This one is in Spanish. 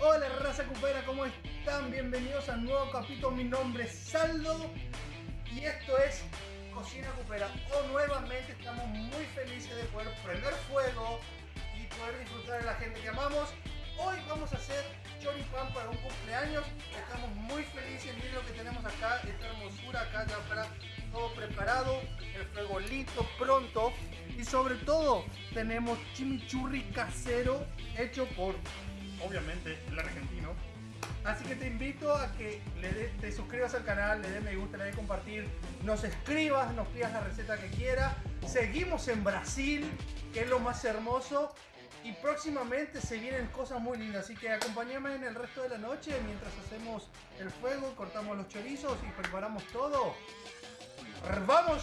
Hola raza cupera, ¿cómo están? Bienvenidos a un nuevo capítulo, mi nombre es Saldo y esto es Cocina Cupera. Hoy nuevamente estamos muy felices de poder prender fuego y poder disfrutar de la gente que amamos. Hoy vamos a hacer choripán para un cumpleaños. Estamos muy felices, miren lo que tenemos acá, esta hermosura acá ya para todo preparado, el fuego listo, pronto y sobre todo tenemos chimichurri casero hecho por obviamente el argentino. Así que te invito a que le te suscribas al canal, le des me gusta, le des compartir, nos escribas, nos pidas la receta que quieras. Seguimos en Brasil, que es lo más hermoso. Y próximamente se vienen cosas muy lindas, así que acompáñame en el resto de la noche mientras hacemos el fuego, cortamos los chorizos y preparamos todo. ¡Vamos!